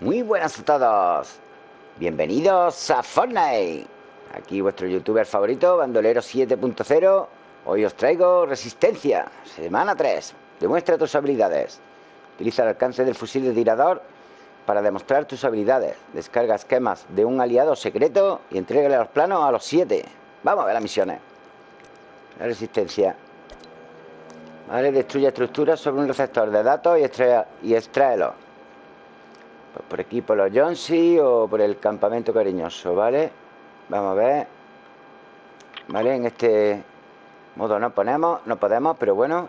Muy buenas a todos. Bienvenidos a Fortnite. Aquí vuestro youtuber favorito, Bandolero 7.0. Hoy os traigo Resistencia, semana 3. Demuestra tus habilidades. Utiliza el alcance del fusil de tirador para demostrar tus habilidades. Descarga esquemas de un aliado secreto y entrégale los planos a los 7. Vamos a ver las misiones. La resistencia. Vale, destruye estructuras sobre un receptor de datos y, extrae, y. Pues por aquí, por los Johnsy o por el campamento cariñoso, ¿vale? Vamos a ver. Vale, en este modo no ponemos, no podemos, pero bueno.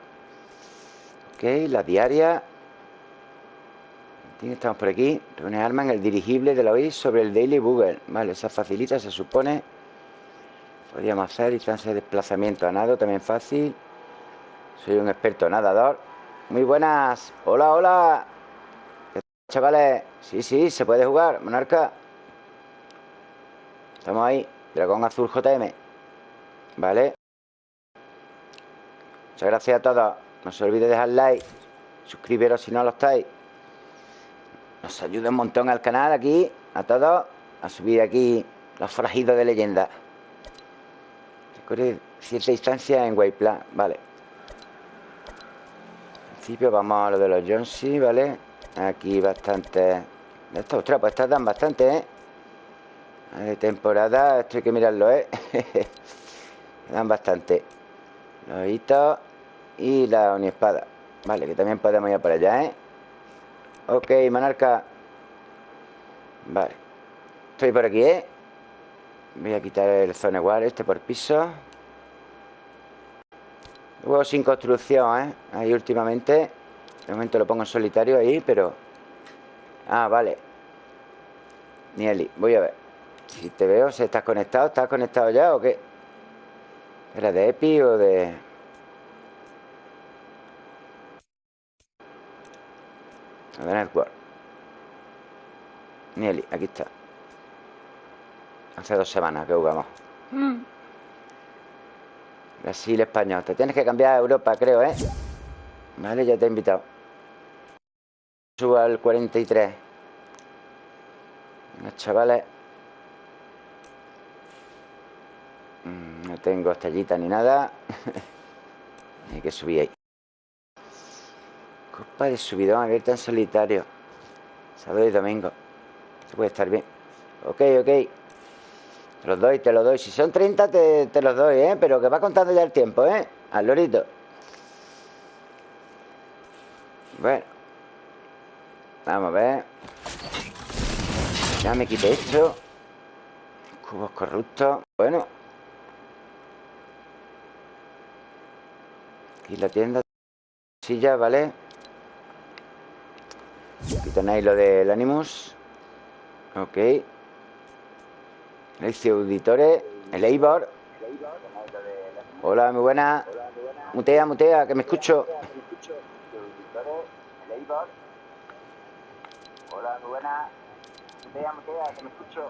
Ok, la diaria. Estamos por aquí. Reúne arma en el dirigible de la OIS sobre el Daily Google. Vale, esa facilita, se supone. Podríamos hacer distancia de desplazamiento a nado, también fácil. Soy un experto nadador. Muy buenas. Hola, hola. Chavales. Sí, sí, se puede jugar. Monarca. Estamos ahí. Dragón Azul JM. Vale. Muchas gracias a todos. No se olvide dejar like. Suscribiros si no lo estáis. Nos ayuda un montón al canal aquí. A todos. A subir aquí los forajidos de leyenda. Recorre cierta distancia en Wayplan. Vale principio vamos a lo de los Jonesy, ¿vale? Aquí bastante... Estos, ostras, pues estas dan bastante, ¿eh? De temporada, esto hay que mirarlo, ¿eh? dan bastante. Los hitos y la espada Vale, que también podemos ir por allá, ¿eh? Ok, monarca. Vale. Estoy por aquí, ¿eh? Voy a quitar el zone war este por piso. Luego sin construcción, ¿eh? Ahí últimamente. De momento lo pongo en solitario ahí, pero... Ah, vale. Nieli, voy a ver. Si te veo, si estás conectado. ¿Estás conectado ya o qué? ¿Era de EPI o de...? A ver, network. Nieli, aquí está. Hace dos semanas que jugamos. Mm. Brasil, español. Te tienes que cambiar a Europa, creo, ¿eh? Vale, ya te he invitado. Subo al 43. Venga, chavales. Mm, no tengo estrellita ni nada. Hay que subir ahí. Copa de subidón abierta en solitario. Sábado y domingo. Se puede estar bien. Ok, ok. Te los doy, te los doy. Si son 30, te, te los doy, ¿eh? Pero que va contando ya el tiempo, ¿eh? Al lorito. Bueno. Vamos a ver. Ya me quité esto. Cubos corruptos. Bueno. Aquí la tienda. Silla, ¿vale? Aquí tenéis lo del Animus. Ok. El Auditores, el Eibor. Hola, muy buena. Mutea, mutea, que me escucho. Hola, muy buena. Mutea, mutea, que me escucho.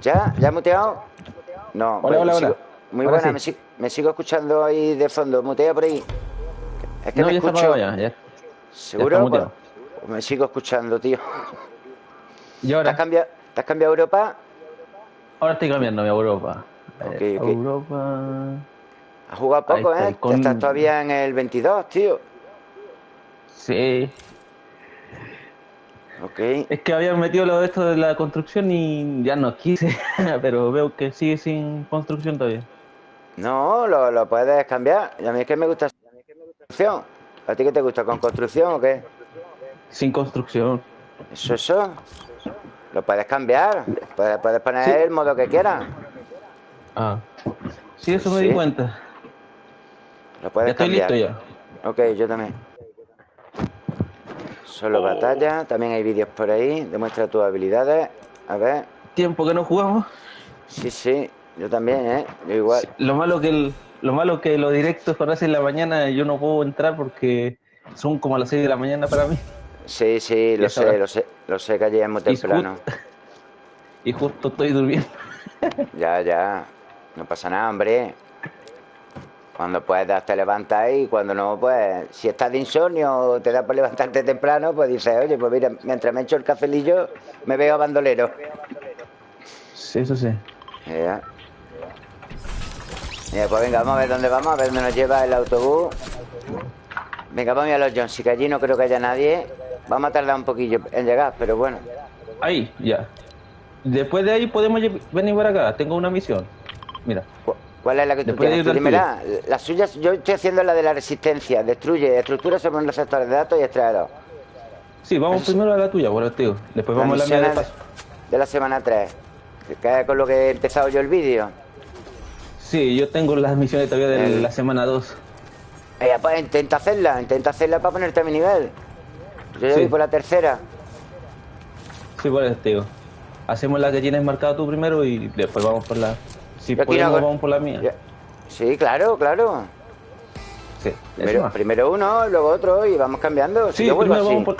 ¿Ya? ¿Ya muteado? No, hola, hola, hola. Muy buena, me, me, sigo escuchando ahí de fondo. Mutea por ahí. Es que no, me escucho. Ya, ya. ¿Seguro? Pues, pues me sigo escuchando, tío. ¿Y ahora? ¿Te has cambiado, ¿te has cambiado a Europa? Ahora estoy cambiando a Europa. Okay, okay. Europa. Has jugado poco, ¿eh? Estás todavía en el 22, tío. Sí. Ok. Es que habían metido lo de esto de la construcción y ya no quise, pero veo que sigue sin construcción todavía. No, lo, lo puedes cambiar. Y a mí es que me gusta construcción. ¿A ti qué te gusta? ¿Con construcción o qué? Sin construcción. Eso, eso. Lo puedes cambiar. Puedes, puedes poner el modo que quieras. Ah. Sí, eso me di cuenta. Lo puedes ya estoy listo ya. Ok, yo también. Solo batalla. También hay vídeos por ahí. Demuestra tus habilidades. A ver. Tiempo que no jugamos. Sí, sí. Yo también, ¿eh? Yo igual. lo malo que el, lo malo que los directos cuando hacen la mañana yo no puedo entrar porque son como a las 6 de la mañana para mí. Sí, sí, lo sé, lo sé, lo sé que allí es muy temprano. Y, justo estoy durmiendo. ya, ya. No pasa nada, hombre. Cuando puedas te levantas y cuando no, pues si estás de insomnio o te da por levantarte temprano, pues dices, oye, pues mira, mientras me echo el cafelillo, me veo a bandolero. Sí, eso sí. Ya. pues venga, vamos a ver dónde vamos, a ver dónde nos lleva el autobús. Venga, vamos a los Jones, que allí no creo que haya nadie. Vamos a tardar un poquillo en llegar, pero bueno. Ahí, ya. Después de ahí podemos venir para acá. Tengo una misión. Mira. ¿Cuál es la que tú tienes? dímela. La suya, yo estoy haciendo la de la resistencia. Destruye estructuras sobre un receptor de datos y extraerlos. Sí, vamos primero a la tuya, bueno, tío. Después vamos a la mía de paso. De la semana 3. Que es con lo que he empezado yo el vídeo. Sí, yo tengo las misiones todavía de la semana 2. Eh, pues intenta hacerla, intenta hacerla para ponerte a mi nivel. Yo ya voy por la tercera. Sí, pues, tío. Hacemos la que tienes marcado tú primero y después vamos por la... Si podemos, vamos por la mía. Sí, claro, claro. Sí, primero, uno, luego otro y vamos cambiando. Sí, yo primero vamos por...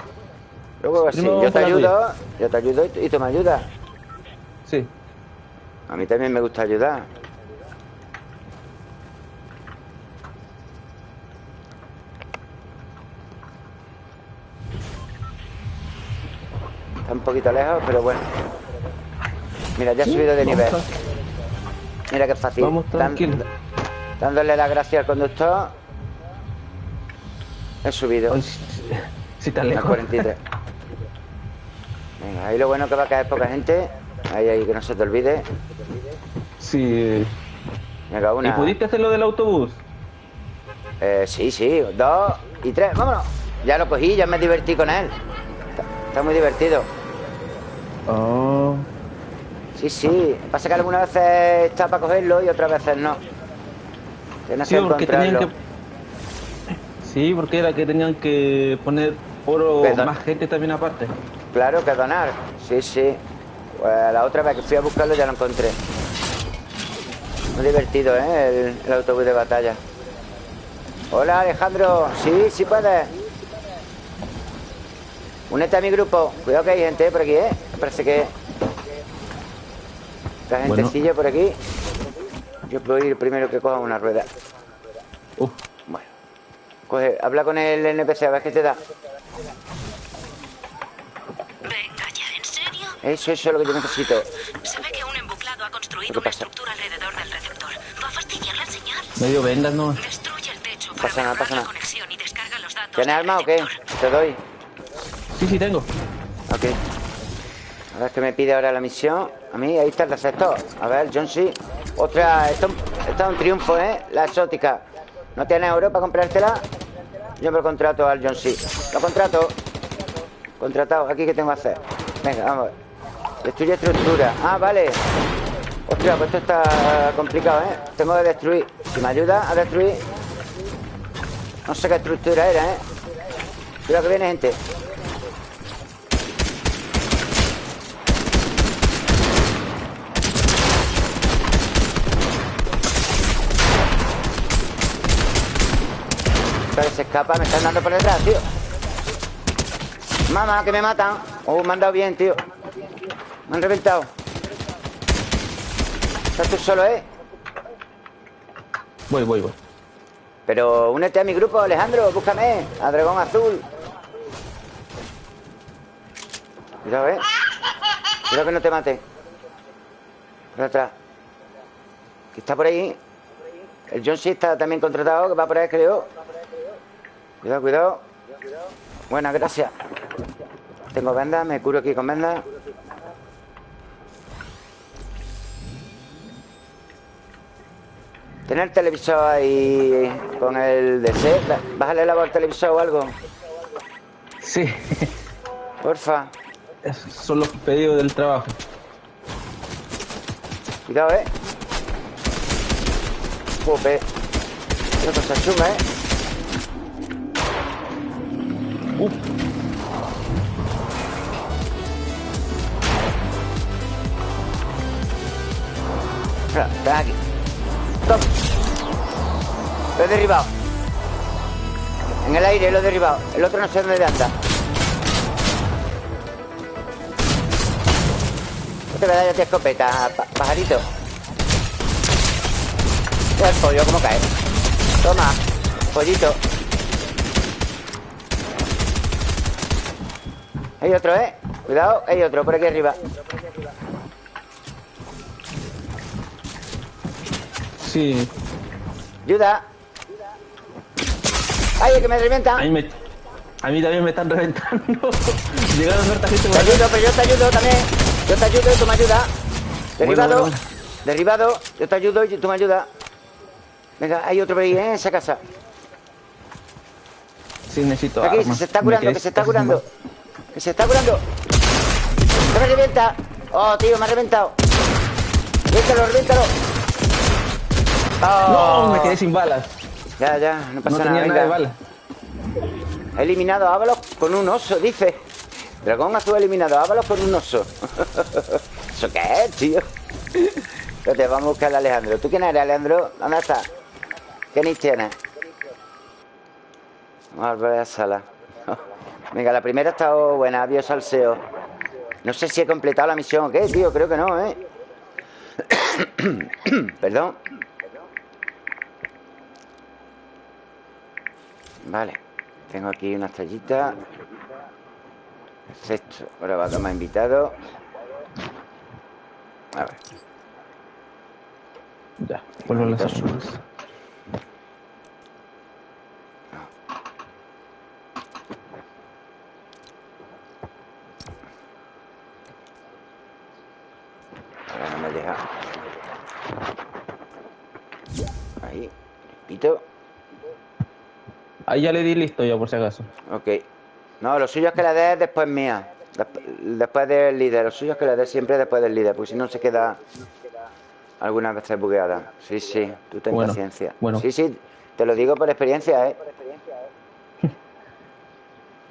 Luego así. Yo te ayudo, yo te ayudo y tú me ayudas. Sí. A mí también me gusta ayudar. Está un poquito lejos, pero bueno. Mira, ya he subido de nivel. Mira qué fácil. Vamos tranquilo. dándole las gracias al conductor. He subido. si tan lejos. 43. Venga, ahí lo bueno que va a caer poca gente. Ahí, ahí, que no se te olvide. Sí. Venga, una. ¿Y pudiste hacer lo del autobús? Eh, sí, sí. Dos y tres. Vámonos. Ya lo cogí, ya me divertí con él. Está, muy divertido. Oh. Sí, sí. Pasa que algunas veces está para cogerlo y otras veces no. Tienes sí, que porque tenían que... Sí, porque era que tenían que poner oro más gente también aparte. Claro, que donar. Sí, sí. Pues la otra vez que fui a buscarlo ya lo encontré. Muy divertido, ¿eh? El, autobús de batalla. Hola, Alejandro. Sí, sí puedes. Únete a mi grupo. Cuidado que hay gente por aquí, ¿eh? parece que... La gentecilla por aquí. Yo puedo ir primero que coja una rueda. Bueno. Coge, habla con el NPC a ver qué te da. Eso, eso es lo que yo necesito. Se ve que un embuclado ha construido una estructura alrededor del receptor. Va a fastidiar la señal. Medio vendas, ¿no? Destruye el techo para pasa nada, pasa nada. la conexión y descarga los datos ¿Tienes arma o qué? Te doy. Sí, sí, tengo. Ok. A ver qué me pide ahora la misión. A mí, ahí está el receptor. A ver, John C. Otra. Esto, esto es un triunfo, ¿eh? La exótica. ¿No tienes oro para comprártela? Yo me contrato al John C. Lo contrato. Contratado. Aquí qué tengo que hacer. Venga, vamos. Destruye estructura. Ah, vale. Hostia, pues esto está complicado, ¿eh? Tengo que destruir. Si me ayuda a destruir... No sé qué estructura era, ¿eh? Cuidado que viene gente. Se escapa, me están dando por detrás, tío. Mamá, que me matan. Oh, me han dado bien, tío. Me han reventado. Estás tú solo, ¿eh? Voy, voy, voy. Pero únete a mi grupo, Alejandro. Búscame. A Dragón Azul. Cuidado, ¿eh? Cuidado que no te mate. Por atrás. Que está por ahí. El John C está también contratado, que va por ahí, creo. Cuidado, cuidado. Buena, gracias. Tengo vendas, me curo aquí con vendas. Tener el televisor ahí con el DC. Bájale la voz al televisor o algo. Sí. Porfa. Esos son los pedidos del trabajo. Cuidado, eh. Jope. Qué cosa chunga, eh. Aquí. Lo he derribado. En el aire lo he derribado. El otro no sé dónde anda. No te voy a dar ya escopeta, pajarito. El pollo, cómo cae. Toma, pollito. Hay otro, ¿eh? Cuidado, hay otro por aquí arriba. Sí. Ayuda. ¡Ay, que me revientan! A mí, a mí también me están reventando. Llegaron a gente Te ayudo, pero yo te ayudo también. Yo te ayudo y tú me ayudas. Derribado. Derribado. Yo te ayudo y tú me ayudas. Venga, hay otro ahí, ¿eh? En esa casa. Sí, necesito Aquí, se está curando, que se está curando. Que se está curando. ¡Que me revienta! ¡Oh, tío, me ha reventado! ¡Reviéntalo, reviéntalo! ¡Oh! No, me quedé sin balas. Ya, ya, no pasa no nada. Tenía nada de balas. He eliminado a Ábalos con un oso, dice. Dragón azul eliminado a Ábalos con un oso. ¿Eso qué es, tío? te vamos a buscar a Alejandro. ¿Tú quién eres, Alejandro? ¿Dónde estás? ¿Qué nick tienes? Vamos a volver a la sala. Venga, la primera ha estado buena. Adiós, salseo. No sé si he completado la misión o qué, tío. Creo que no, ¿eh? Perdón. Vale. Tengo aquí una estrellita. Perfecto. Ahora va a tomar invitado. A ver. Ya, vuelvo las Ahora no me deja. Ahí, repito. Ahí ya le di listo ya, por si acaso. Ok. No, lo suyo es que la des después mía. Después del líder. Lo suyo es que la des siempre después del líder, porque si no se queda algunas veces bugueada. Sí, sí, tú ten paciencia. Bueno. Sí, sí, te lo digo por experiencia, ¿eh?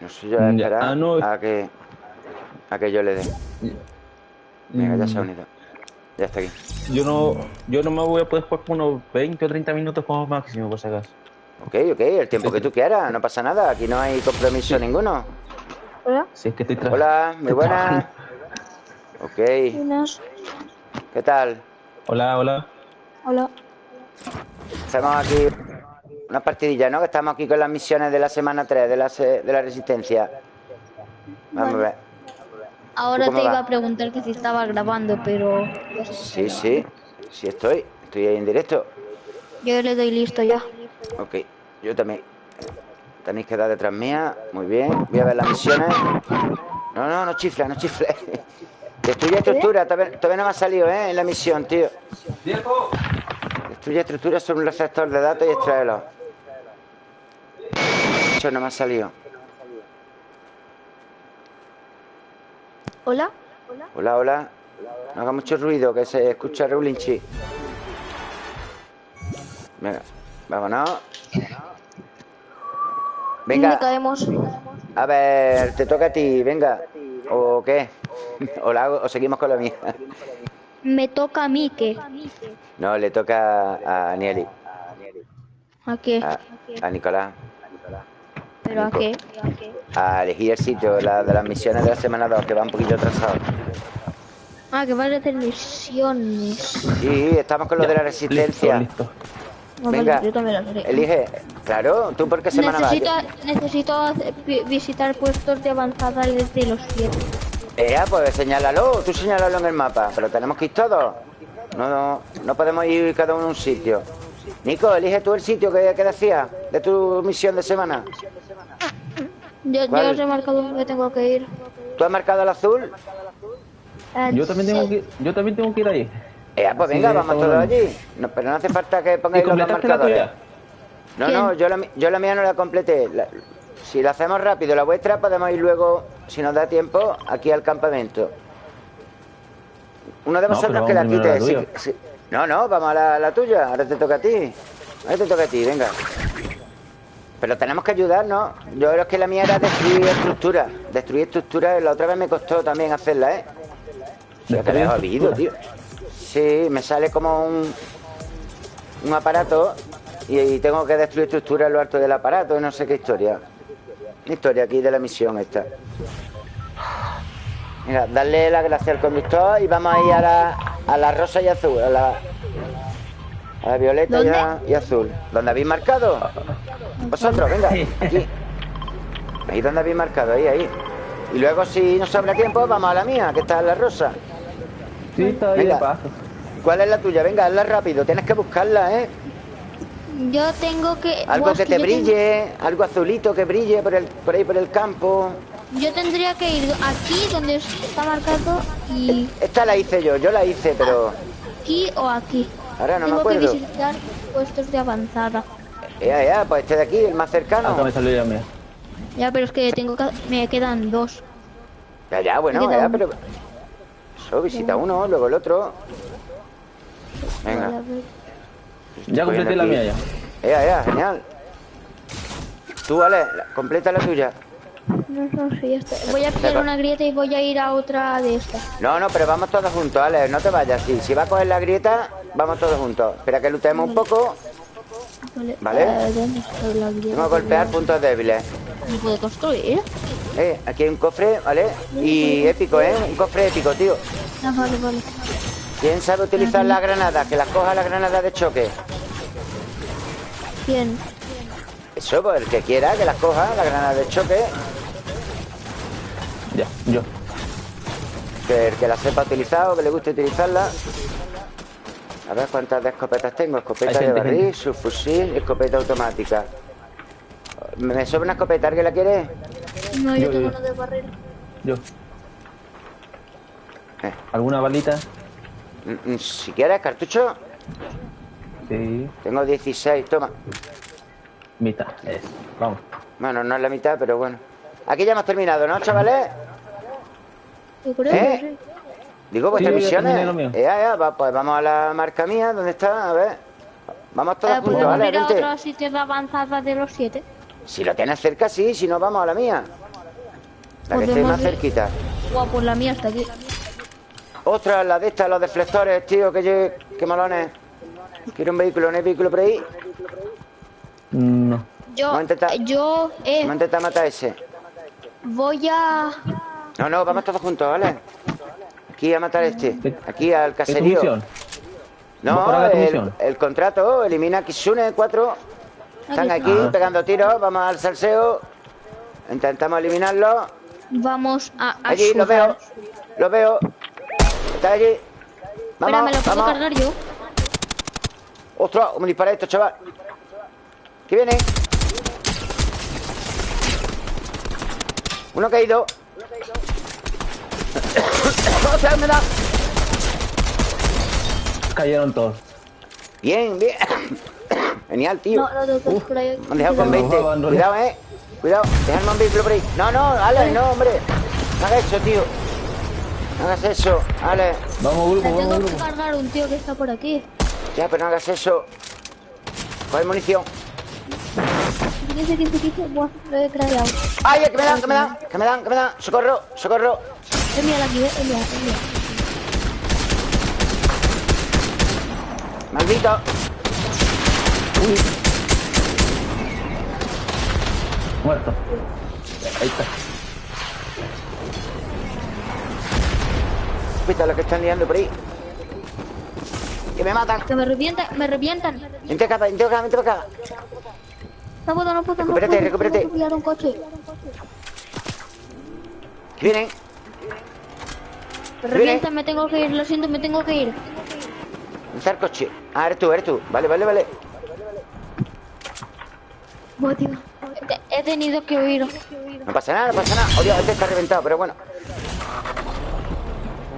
Lo suyo es esperar ah, a, que, a que yo le dé. Venga, ya se ha mm. unido. Ya está aquí. Yo no, yo no me voy a poder jugar por unos 20 o 30 minutos como máximo, por si acaso. Ok, ok, el tiempo que tú quieras, no pasa nada, aquí no hay compromiso ninguno. Hola. Sí, es que estoy Hola, muy buenas. Ok. ¿Qué tal? Hola, hola. Hola. Estamos aquí una partidilla, ¿no? Que estamos aquí con las misiones de la semana 3 de la, de la Resistencia. Vamos a ver. Ahora te iba a preguntar que si estaba grabando, pero... Sí, sí, sí estoy. Estoy ahí en directo. Yo le doy listo ya. Ok, yo también. Tenéis que dar detrás mía. Muy bien. Voy a ver las misiones. No, no, no chifle, no chifle. Destruye estructura. Todavía, no me ha salido, ¿eh? En la misión, tío. Destruye estructura sobre un receptor de datos y extraerlo. Eso no me ha salido. Hola. Hola, hola. No haga mucho ruido, que se escucha Reulinchi. Venga. Vámonos. Venga. caemos? A ver, te toca a ti, venga. ¿O qué? ¿O, la o seguimos con la mía? Me toca a mí, ¿qué? No, le toca a Nieli. ¿A qué? A, Nicolás. ¿Pero a qué? A elegir el sitio la, de las misiones de la semana 2, que va un poquito atrasado. Ah, que vas a hacer misiones. Sí, estamos con lo de la resistencia. Venga, elige. Claro, ¿tú por qué semana necesito, Necesito visitar puestos de avanzada desde los 7. Eh, pues señálalo, tú señálalo en el mapa. Pero tenemos que ir todos. No, no, no podemos ir cada uno a un sitio. Nico, elige tú el sitio que, que decías de tu misión de semana. Yo, yo os he marcado donde tengo que ir. ¿Tú has marcado el azul? Eh, yo también tengo que yo también tengo que ir ahí. Eh, pues venga, vamos todos allí. No, pero no hace falta que pongáis los marcadores. no, no, yo la, yo la mía no la completé. si la hacemos rápido, la vuestra, podemos ir luego, si nos da tiempo, aquí al campamento. Uno de vosotros que la quite. no, no, vamos a la, tuya. Ahora te toca a ti. Ahora te toca a ti, venga. Pero tenemos que ayudarnos. Yo creo que la mía era destruir estructura. Destruir estructura, la otra vez me costó también hacerla, ¿eh? Ya que ha habido, tío. Sí, me sale como un, un aparato y, tengo que destruir estructura en lo alto del aparato y no sé qué historia. Historia aquí de la misión esta. Mira, darle la gracia al conductor y vamos a ir a la, a la rosa y azul, a la, A la violeta y, azul. ¿Dónde habéis marcado? Vosotros, venga, aquí. Ahí donde habéis marcado, ahí, ahí. Y luego si nos sobra tiempo, vamos a la mía, que está en la rosa. Sí, está ahí paso. ¿Cuál es la tuya? Venga, hazla rápido. Tienes que buscarla, ¿eh? Yo tengo que... Algo que te brille, algo azulito que brille por, el, por ahí por el campo. Yo tendría que ir aquí donde está marcado y... Esta la hice yo, yo la hice, pero... Aquí o aquí. Ahora no me acuerdo. Tengo que visitar puestos de avanzada. Ya, ya, pues este de aquí, el más cercano. Acá me salió ya mía. Ya, pero es que tengo que... me quedan dos. Ya, ya, bueno, ya, pero... Eso, visita uno, luego el otro. Venga. Ya completé la mía ya. Ya, ya, genial. Tú, vale, completa la tuya. No, no, sí, ya está. Voy a pillar una grieta y voy a ir a otra de estas. No, no, pero vamos todos juntos, vale, no te vayas. Si, si va a coger la grieta, vamos todos juntos. Espera que lutemos un poco. Vale. ¿Vale? Vamos a golpear puntos débiles. ¿Me puede construir? Eh, aquí hay un cofre, ¿vale? Y épico, ¿eh? Un cofre épico, tío. Ah, vale, vale. ¿Quién sabe utilizar la granada? Que las coja la granada de choque. ¿Quién? Eso, pues el que quiera, que las coja, la granada de choque. Ya, yo. Que el que la sepa utilizar o que le guste utilizarla. A ver cuántas de escopetas tengo. Escopeta de barril, subfusil, escopeta automática. ¿Me sobra una escopeta? ¿Alguien la quiere? No, yo, tengo una de barril. Yo. Eh. ¿Alguna balita? Si quieres, cartucho. Sí. Tengo 16, toma. Mitad, es. Vamos. Bueno, no es la mitad, pero bueno. Aquí ya hemos terminado, ¿no, chavales? ¿Eh? Digo, vuestras misiones. Ya, ya, va, pues vamos a la marca mía, ¿dónde está? A ver. Vamos todos eh, juntos, ¿vale? Ir a otro sitio de avanzada de los siete? Si lo tienes cerca, sí, si no, vamos a la mía. La que esté más cerquita. Guau, pues la mía está aquí. Otra, la de estas, los deflectores, tío, que, que malones. Quiero un vehículo, ¿no hay vehículo por ahí? No. Yo, vamos a intentar, yo, eh. Vamos a intentar matar ese. Voy a... No, no, vamos todos juntos, ¿vale? Aquí a matar a este. Aquí al caserío. No, el, el, contrato, elimina Kitsune 4. Están aquí pegando tiros, vamos al salseo. Intentamos eliminarlo. Vamos a, Allí, lo veo. Lo veo. Está allí. Vamos, Espera, ¿me lo puedo cargar yo? ¡Ostras! ¿Cómo dispara esto, chaval? ¿Qué viene? Uno caído. ¡Ostras, me da! Cayeron todos. Bien, bien. Genial, tío. No, no, no, Uf, me han dejado con 20. Cuidado, eh. Cuidado, déjame un vehículo por ahí. No, no, Ale, no, hombre. No hagas eso, tío. No hagas eso, Ale. Vamos, grupo, vamos, grupo. Tengo que cargar un tío que está por aquí. Ya, pero no hagas eso. Coge munición. 15, 15, 15. Buah, lo he creado. ¡Ay, que me dan, que me dan! ¡Que me dan, que me dan! ¡Socorro, socorro! Es mía la aquí, es mía, es mía. ¡Maldito! Uy. Muerto. Ahí está. Cuidado lo que están liando por ahí. Que me matan. Que me revientan, me revientan. Vente acá, vente acá, vente acá. No puedo, no puedo, recupérate, no puedo. Recupérate, recupérate. un coche. Vienen. Me revientan, me tengo que ir, lo siento, me tengo que ir. ¿Dónde está el coche? Ah, eres tú, eres tú. Vale, vale, vale. Buah, tío. He tenido que huir. No pasa nada, no pasa nada. Oye, este está reventado, pero bueno.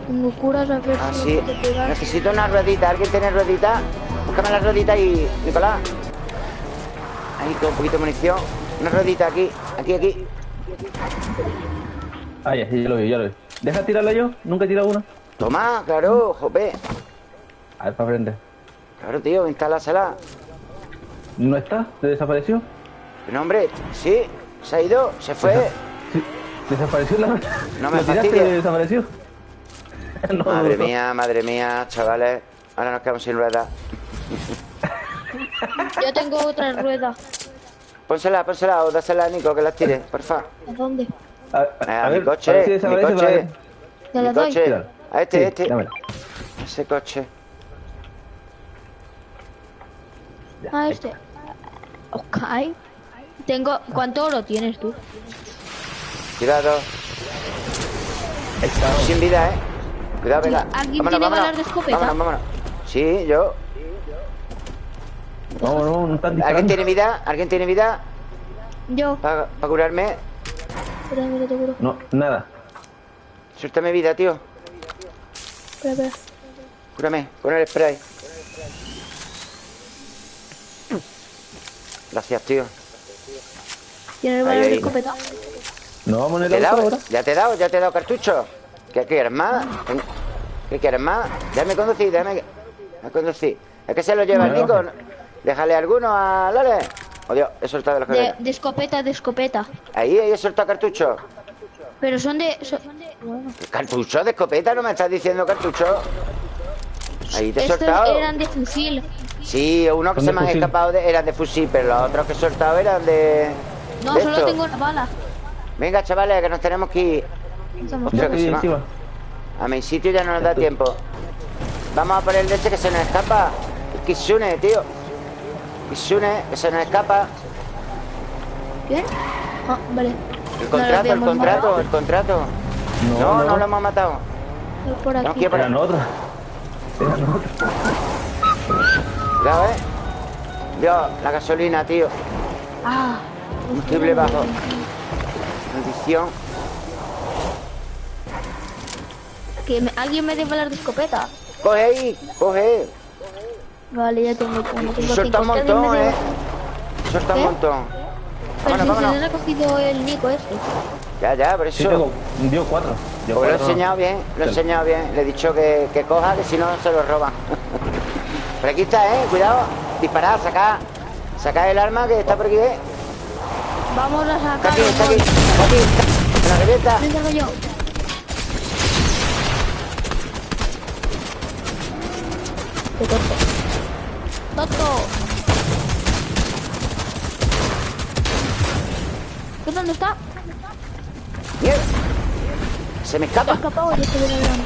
Tengo curas a ver ah, sí. Necesito una ruedita. ¿Alguien tiene ruedita? Búscame la ruedita y... Nicolás. Ahí con un poquito de munición. Una ruedita aquí, aquí, aquí. Ah, ya, ya lo vi, ya lo vi. Deja tirarla yo, nunca he tirado una. Toma, claro, jope. A ver, para aprender. Claro, tío, instálásela. ¿No está? ¿Se desapareció? No, hombre, sí, se ha ido, se fue. Sí, desapareció la. No me fastidia. desapareció? madre mía, madre mía, chavales. Ahora nos quedamos sin ruedas. Yo tengo otra rueda. Pónsela, pónsela o dásela a Nico que las tire, porfa. ¿A dónde? A, mi coche, mi coche. mi coche. A este, este. Ese coche. Ah, este. Ok. Tengo... ¿Cuánto oro tienes tú? Cuidado. Sin vida, ¿eh? Cuidado, venga. ¿Alguien tiene balas de escopeta? Vámonos, vámonos. Sí, yo. No, no, no están ¿Alguien tiene vida? ¿Alguien tiene vida? Yo. Para curarme. Espera, mira, te curo. No, nada. Suéltame vida, tío. Espera, espera. Cúrame, con el spray. Gracias, tío. ¿Tienes balas de escopeta? No, vamos en ¿Te he el ahora. ¿Ya te he dado? ¿Ya te he dado cartucho? ¿Qué quieres más? ¿Qué quieres más? Déjame conducir, déjame déjame conducir. Es que se lo lleva el No, Nico. Déjale alguno a Lale. Oh, Dios, he soltado los De, de escopeta, de escopeta. Ahí, ahí he soltado cartucho. Pero son de... son- Bueno. ¿Cartucho de escopeta? ¿No me estás diciendo cartucho? Ahí te he Estos soltado. eran de fusil. Sí, uno que se me han escapado de, eran de fusil, pero los otros que he soltado eran de. No, de solo esto. tengo una bala. Venga, chavales, que nos tenemos que ir. Ostras, que se encima. A mi sitio ya no nos da tiempo. Vamos a por el de este que se nos escapa. El Kitsune, tío. Kitsune, que se nos escapa. ¿Qué? Ah, vale. El No contrato, el habíamos contrato, matado. el contrato. No, No, no, no. lo hemos matado. Por aquí. que ir por otros. Cuidado, eh. Dios, la gasolina, tío. Ah. Combustible bajo. Maldición. Que me- alguien me dé balas de escopeta. Coge ahí, coge. Vale, ya tengo uno. Tengo Suelta un montón, eh. Suelta un ¿Qué? montón. Pero Vámonos, si se vámonos. le ha cogido el Nico este. Ya, ya, por Sí, eso. tengo. Dio cuatro. Dio Pues lo he enseñado bien, lo he enseñado bien. Le he dicho que, que coja, que si no se lo roban. por aquí está, eh. Cuidado. Disparad, sacad. Sacad el arma que está por aquí, eh. Vamos a Está sacar aquí, está aquí, está aquí. Se la revienta. Me salgo yo. Qué tonto. ¡Tonto! ¿Tú dónde está? Mierda. Se me escapa. escapado y estoy en el drama.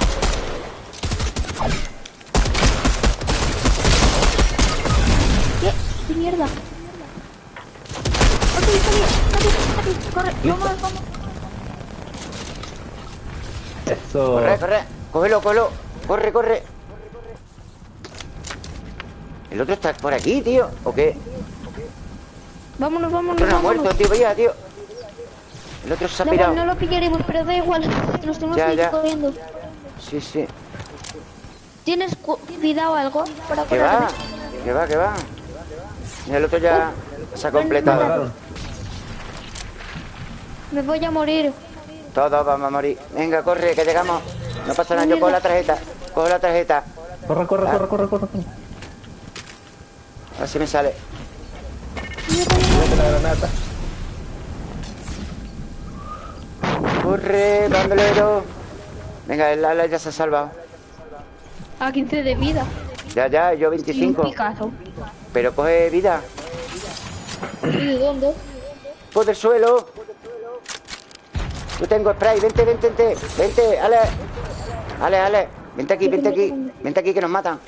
¿Qué? ¿Qué mierda? Ok, está bien, Corre, vamos, vamos. Eso. Corre, corre. Cógelo, cógelo. Corre, corre. El otro está por aquí, tío. ¿O qué? Vámonos, vámonos, El otro no ha vámonos. muerto, tío. Vaya, tío. El otro se ha pirado. no lo pillaremos, pero da igual. Nos tenemos Ya, que ir ya. corriendo. Sí, sí. ¿Tienes cu- cuidado algo para Que va. Que va, que va. El otro ya se ha Me completado. Me voy a morir. Todos vamos a morir. Venga, corre, que llegamos. No pasa nada, yo cojo la tarjeta. Cojo la tarjeta. Corre, corre, Ah. corre, corre, corre. corre. A ver si me sale. Mete la granata. Corre, bandolero. Venga, el ala ya se ha salvado. A 15 de vida. Ya, ya, yo Y un 25. picazo. Pero coge vida. ¿Y de dónde? Pues del suelo. Yo tengo spray. Vente, vente, vente. Vente, Ale. Ale, Ale. Vente aquí, vente aquí. Vente aquí que nos matan.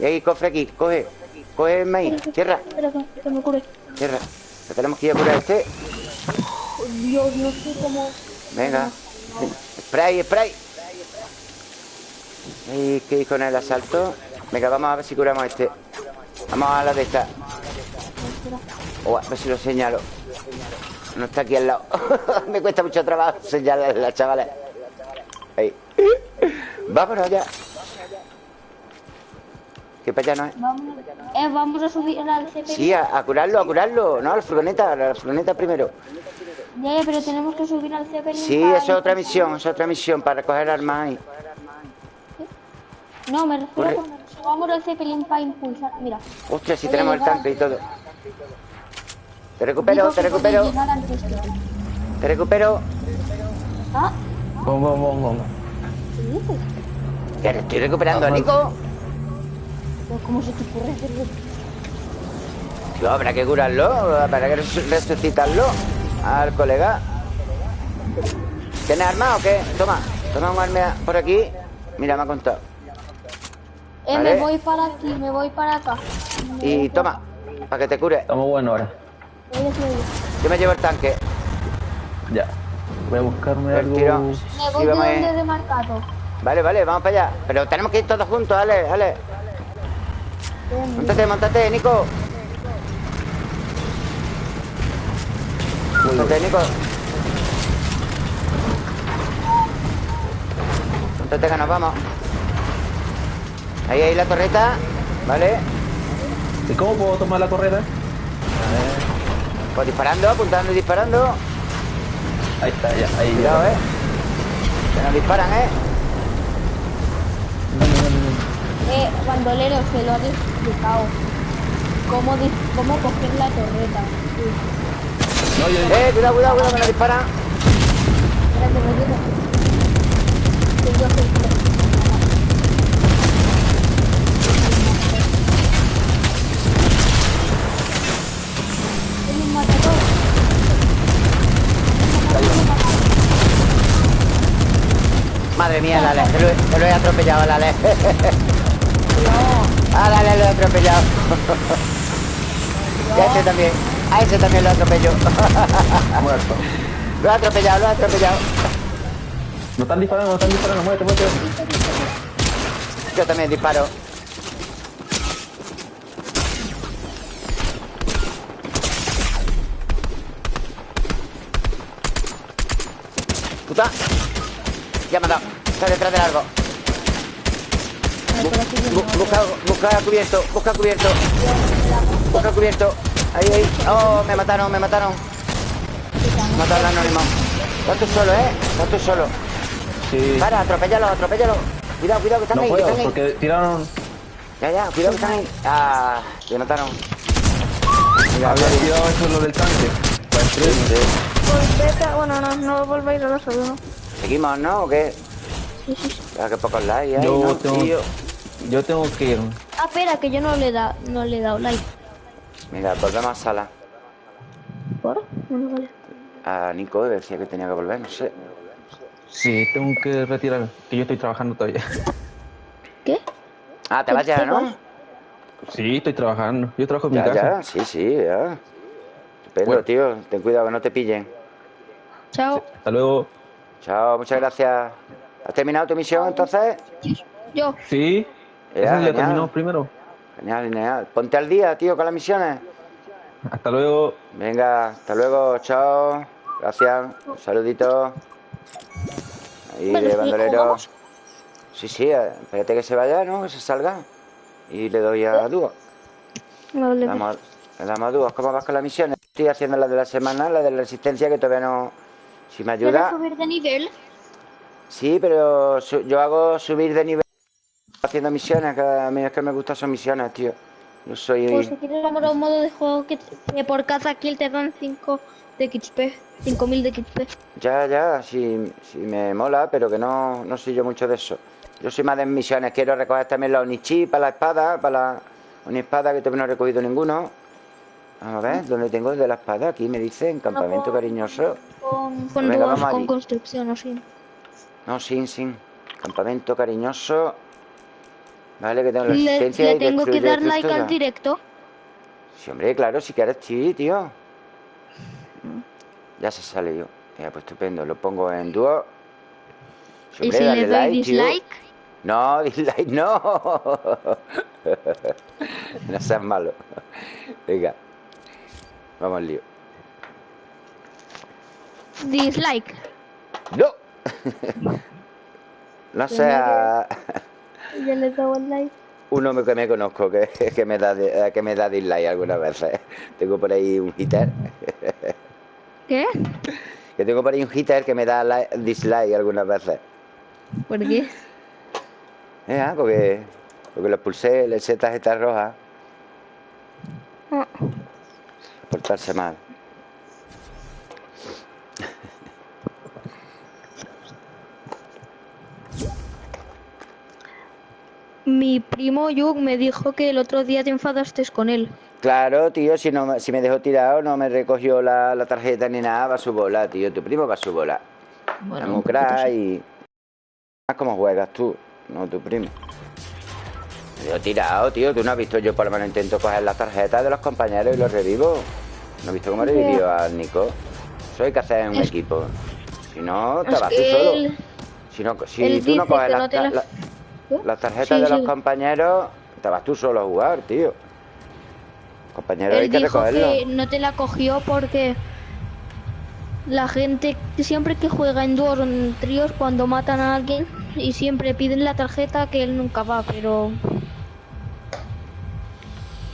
Y hay cofre aquí. Coge. Coge el maíz. Cure. Tierra. Que tenemos que ir a curar este. Dios, no sé cómo... Venga. Spray, spray. Hay que con el asalto. Venga, vamos a ver si curamos este. Vamos a la de esta. A ver si lo señalo. No está aquí al lado. Me cuesta mucho trabajo señalarla, chavales. Ahí. Vámonos ya. Que para allá no es. Vamos, eh, vamos a subir al CP. Sí, a, a curarlo, a curarlo. No, a la furgoneta, a la furgoneta primero. Ya, ya, pero tenemos que subir al CP. Sí, eso es otra misión, es otra misión para recoger armas ahí. No, me refiero Corre. a cuando subamos al Zeppelin para impulsar. Mira. Ostras, si a tenemos el tanque y todo. Te recupero, te recupero, te recupero. Ah, vamos, vamos. ¿qué dices? Que le estoy recuperando a Nico. ¿Cómo se te ocurre hacerlo? Tío, habrá que curarlo, habrá que resu- resucitarlo al colega. ¿Tienes arma o qué? Toma, toma un arma por aquí. Mira, me ha contado. Eh, Vale. me voy para aquí, me voy para acá. Me Y toma, Para que te cure. Estamos buenos ahora. Yo me llevo el tanque. Ya. Voy a buscarme algo. Me voy de donde he marcado. Vale, vale, vamos para allá. Pero tenemos que ir todos juntos, Ale, Ale. Montate, montate, Nico. Montate, Nico. Montate que nos vamos. Ahí, ahí la torreta. Vale. ¿Y cómo puedo tomar la torreta? Pues disparando, apuntando y disparando. Ahí está, ya, ahí Cuidado, eh. Que nos disparan, eh. Eh, bandolero, se lo habéis explicado. Cómo, cómo coger la torreta. No, yo... Eh, cuidado, cuidado, cuidado, que nos disparan. Espérate, Madre mía, la Ale, te lo, he atropellado a la. No. A la lo he atropellado. Y a ese también. A ese también lo atropello. Muerto. Lo he atropellado, lo he atropellado. No están disparando, no están disparando, muévete, muévete. Yo también disparo. Puta. Ya me ha dado. Está detrás del árbol. busca, busca cubierto, busca cubierto. Busca cubierto. Ahí, ahí. Oh, me mataron, me mataron. Mataron al anónimo. Estás tú solo, ¿eh? Estás tú solo. Sí. Para, atropéllalo, atropéllalo. Cuidado, cuidado, que están no ahí. Puedo, que están porque tiraron... Ya, ya, cuidado que están ahí. Ah, me mataron. Mira, Había tirado eso lo del tanque. Pues bueno, no, no volváis a los ¿no? ¿Seguimos, no? ¿O qué? Ya que pocos likes hay, yo ¿no? Tengo, yo tengo que ir. Ah, espera, que yo no le, da, no le he dado like. Mira, volvemos a sala. ¿Por? Bueno, vale. A Nico decía que tenía que volver, no sé. Sí, tengo que retirar, que yo estoy trabajando todavía. ¿Qué? Ah, te vas ya, ¿no? Sí, estoy trabajando. Yo trabajo en ya, mi casa. Ya, sí, sí, ya. Estupendo, tío. Ten cuidado que no te pillen. Chao. hasta luego. Chao, muchas gracias. ¿Has terminado tu misión entonces? Yo. Sí. Ya, ya terminamos primero. Genial, genial. Ponte al día, tío, con las misiones. Hasta luego. Venga, hasta luego, chao. Gracias. Un saludito. Ahí, de bandolero. Sí, sí, eh, espérate que se vaya, ¿no? Que se salga. Y le doy a dúo. Vale. Le damos, le damos a dúo. ¿Cómo vas con las misiones? Estoy haciendo la de la semana, la de la resistencia, que todavía no... Si me ayuda... subir de nivel? Sí, pero yo hago subir de nivel haciendo misiones, cada vez que me gusta son misiones, tío. No soy... Pues si quieres vamos a un modo de juego que, por cada kill te dan 5 de XP, 5000 de XP. Ya, ya, sí, sí me mola, pero que no, no soy yo mucho de eso. Yo soy más de misiones, quiero recoger también los Onichi para la espada, para la espada que todavía no he recogido ninguno. Vamos a ver, ¿dónde tengo el de la espada? Aquí me dice, en campamento cariñoso. Con, con, Venga, con construcción o sin. No, sin, sin. Campamento cariñoso. Vale, que tengo la resistencia ¿Le, le tengo que dar like al directo? Sí, hombre, claro, si quieres, sí, tío. Ya se sale yo. Ya, pues estupendo. Lo pongo en dúo. ¿Y si le doy like, dislike? Tío. No, dislike no. no seas malo. Venga. Vamos al lío. Dislike. No. no sea. Ya le el like. Uno que me conozco que, que, me da, que me da dislike algunas veces. Tengo por ahí un hitter. ¿Qué? Que tengo por ahí un hitter que me da dislike algunas veces. ¿Por qué? Eh, porque, porque lo pulsé, le eché tarjeta roja. Ah. Portarse mal. Mi primo Yug me dijo que el otro día te enfadaste con él. Claro, tío, si no si me dejó tirado, no me recogió la, tarjeta ni nada, va a su bola, tío. Tu primo va a su bola. Bueno, y... ¿Cómo juegas tú? No tu primo. Yo he tirado, tío. Tú no has visto, yo por lo menos intento coger las tarjetas de los compañeros y los revivo. ¿No has visto cómo revivió al Nico? Eso hay que hacer en un equipo. Si no, te vas tú solo. Si, no, si tú no coges las, tarjetas de los compañeros, te vas tú solo a jugar, tío. Compañero, hay que recogerlo. Que no te la cogió porque la gente siempre que juega en dúos o en tríos cuando matan a alguien y siempre piden la tarjeta que él nunca va, pero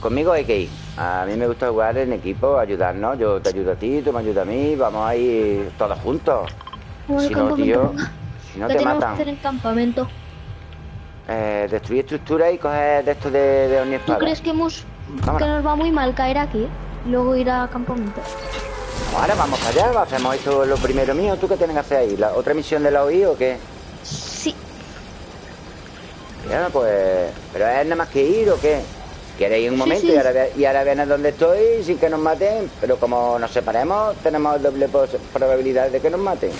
conmigo hay que ir. A mí me gusta jugar en equipo, ayudarnos. Yo te ayudo a ti, tú me ayudas a mí, vamos a ir todos juntos. si no, tío, si no te matan. Que hacer en campamento? Eh, destruir estructuras y coger de esto de, de ¿Tú crees que, hemos, que nos va muy mal caer aquí? Luego ir a campamento. Ahora vamos para allá, hacemos esto lo primero mío. ¿Tú qué tienes que hacer ahí? ¿La otra misión de la OI o qué? Sí. Ya, pues... ¿Pero es nada más que ir o qué? Quieres ir un momento Y, ahora, y ahora vienes donde estoy sin que nos maten, pero como nos separemos, tenemos doble probabilidad de que nos maten.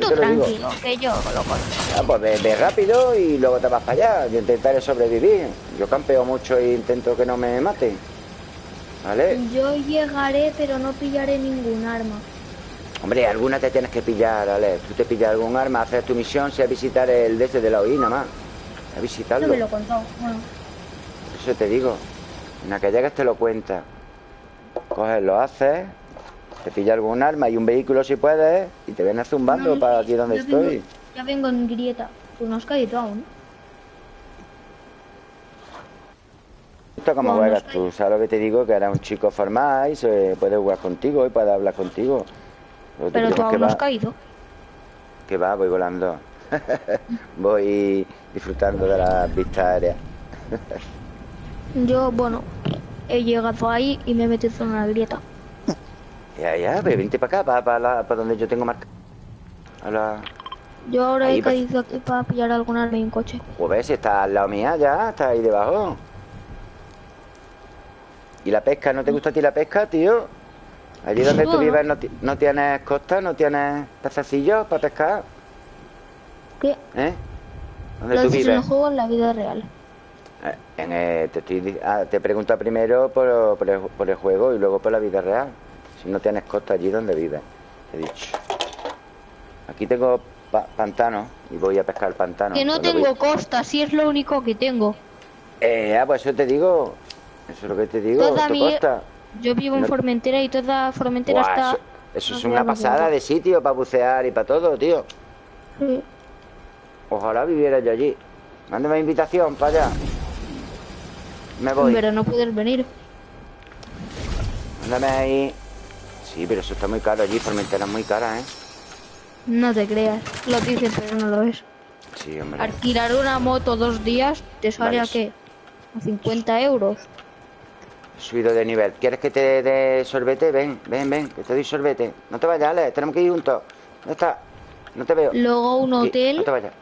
Tú tranquilo, que yo lo conozco. Ah, pues ve, rápido y luego te vas para allá. Yo intentaré sobrevivir. Yo campeo mucho e intento que no me maten. ¿Vale? Yo llegaré, pero no pillaré ningún arma. Hombre, alguna te tienes que pillar, ¿vale? Tú te pillas algún arma, haces tu misión, sea visitar el desde de la OI nada más. A visitarlo. No me lo contó, bueno. Eso te digo. En la que llegues te lo cuenta. Coges, lo haces, te pilla algún arma y un vehículo si puedes y te vienes zumbando para aquí donde estoy. ya vengo en grieta. Tú no has caído aún. Esto como juegas tú, ¿sabes lo que te digo? Que era un chico formal y se puede jugar contigo y puede hablar contigo. Pero tú aún no has caído. Que va, voy volando. voy disfrutando de las vistas aéreas. Yo, bueno, he llegado ahí y me he metido en una grieta. Ya, ya, pero vente para acá, para, para, donde yo tengo marca. Yo ahora he caído aquí para pillar algún arma y un coche. Pues si está al lado mía ya, está ahí debajo. ¿Y la pesca? ¿No te gusta a ti la pesca, tío? Allí donde tú vives no, tienes costa, no tienes pececillos para pescar. ¿Qué? ¿Eh? ¿Dónde tú vives? En juego en la vida real. Eh, te, estoy, ah, te pregunta primero por, por, el, juego y luego por la vida real. No tienes costa allí donde vives, he dicho. Aquí tengo pantano y voy a pescar el pantano. Que no tengo costa, si es lo único que tengo. Eh, ah, pues eso te digo. Eso es lo que te digo. Toda mi... costa? Yo vivo en Formentera y toda Formentera está. Eso, es una pasada de sitio para bucear y para todo, tío. Ojalá viviera yo allí. Mándeme invitación para allá. Me voy. Pero no puedes venir. Mándame ahí. Sí, pero eso está muy caro allí. Formentera es muy cara, ¿eh? No te creas. Lo dices, pero no lo es. Sí, hombre. Alquilar una moto dos días te sale a qué? A 50 euros. Subido de nivel. ¿Quieres que te dé sorbete? Ven, ven, ven, que te doy sorbete. No te vayas, Ale. Tenemos que ir juntos. ¿Dónde está? No te veo. Luego un hotel. No te vayas.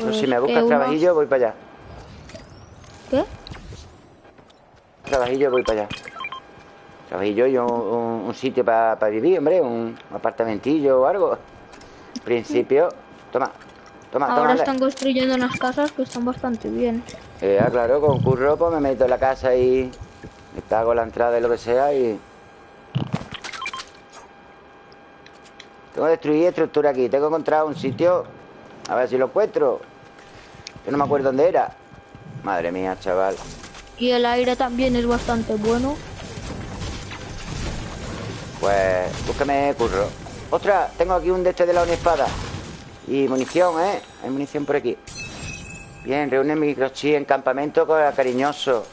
Pues si me buscas trabajillo, voy para allá. ¿Qué? Trabajillo, voy para allá. Trabajillo y un, sitio para vivir, hombre, un apartamentillo o algo. En principio, toma, toma, Ahora están construyendo unas casas que están bastante bien. Eh, claro, con curro pues me meto en la casa y me pago la entrada y lo que sea y... Tengo que destruir estructura aquí. Tengo que encontrar un sitio. A ver si lo encuentro. Yo no me acuerdo dónde era. Madre mía, chaval. Y el aire también es bastante bueno. Pues búscame curro. Ostras, tengo aquí un de este de la espada. Y munición, ¿eh? Hay munición por aquí. Bien, reúne microchip en campamento con el cariñoso.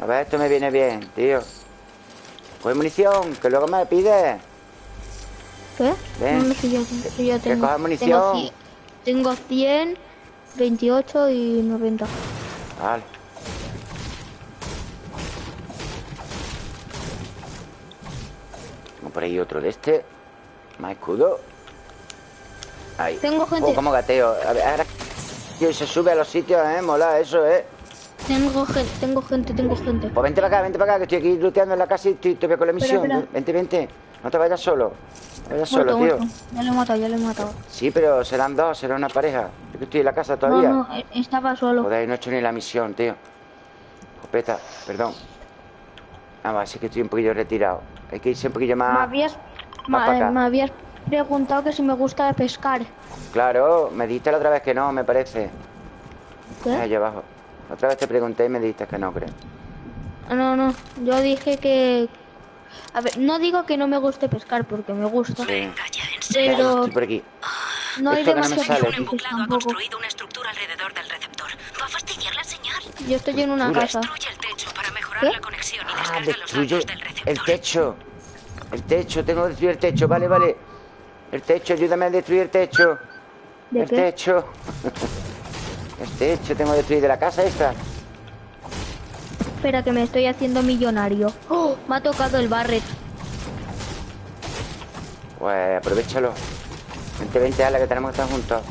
A ver, esto me viene bien, tío. Pues munición, que luego me pide. ¿Qué? Ven. No, si yo, yo tengo, que munición. Tengo 100, 28 y 90. Vale. Tengo por ahí otro de este. Más escudo. Ahí. Tengo gente. Oh, como gateo. A ver, ahora. Y se sube a los sitios, eh. Mola, eso, eh. Tengo gente, tengo gente, tengo gente. Pues vente para acá, vente para acá, que estoy aquí looteando en la casa y estoy, te veo con la misión. Vente, vente. No te vayas solo. No vayas solo, tío. Ya lo he matado, ya lo he matado. Sí, pero serán dos, será una pareja. que estoy en la casa todavía. No, no, estaba solo. Joder, no he hecho ni la misión, tío. Jopeta, perdón. Ah, va, sí que estoy un poquillo retirado. Hay que irse un poquillo más. Me habías, me habías preguntado que si me gusta pescar. Claro, me dijiste la otra vez que no, me parece. ¿Qué? Allá abajo. Otra vez te pregunté y me dijiste que no, creo. No, no, yo dije que... A ver, no digo que no me guste pescar porque me gusta. Sí. Pero... Estoy por aquí. No hay demasiado Un embuclado ha construido una estructura alrededor del receptor. Va a fastidiar la señal. Yo estoy en una casa. Destruye el la conexión y Ah, los destruye datos del receptor. el techo. El techo, tengo que destruir el techo, vale, vale. El techo, ayúdame a destruir el techo. ¿De el qué? techo. el techo, tengo que destruir de la casa esta. Espera que me estoy haciendo millonario. ¡Oh! Me ha tocado el barret. Pues aprovechalo. Vente, vente, ala, que tenemos que estar juntos.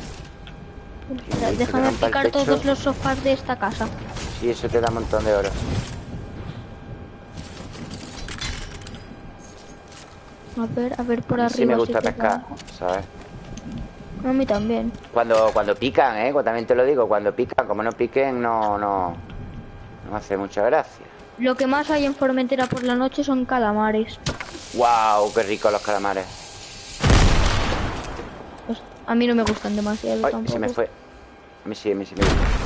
Espera, Déjame picar todos los sofás de esta casa. Y eso te da un montón de oro. A ver, a ver por arriba. sí me gusta pescar. ¿sabes? A mí también. Cuando, cuando pican, ¿eh? También te lo digo, cuando pican, como no piquen, no, no, no hace mucha gracia. Lo que más hay en Formentera por la noche son calamares. ¡Wow! ¡Qué ricos los calamares! Pues a mí no me gustan demasiado ¡Ay! tampoco. Se me fue. A mí sí, a mí sí me gusta.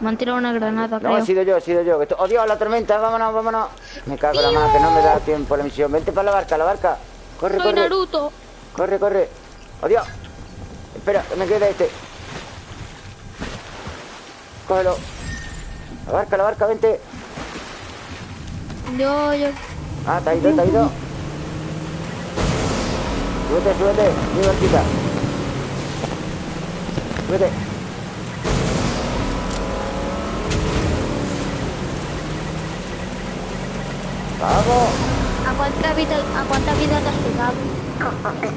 Me han tirado una granada, No, creo. he sido yo, he sido yo. esto- ¡Oh, Dios, la tormenta! ¡Vámonos, vámonos! Me cago en la mano, que no me da tiempo la misión. Vente para la barca, la barca. Corre, Soy corre. Naruto. Corre, corre. ¡Oh, Dios! Espera, que me queda este. Cógelo. La barca, la barca, vente. Yo, yo. Ah, te ha ido, te ha ido. Súbete, súbete, mi barquita. Súbete. ¿A cuánta vida, a cuánta vida te has pegado?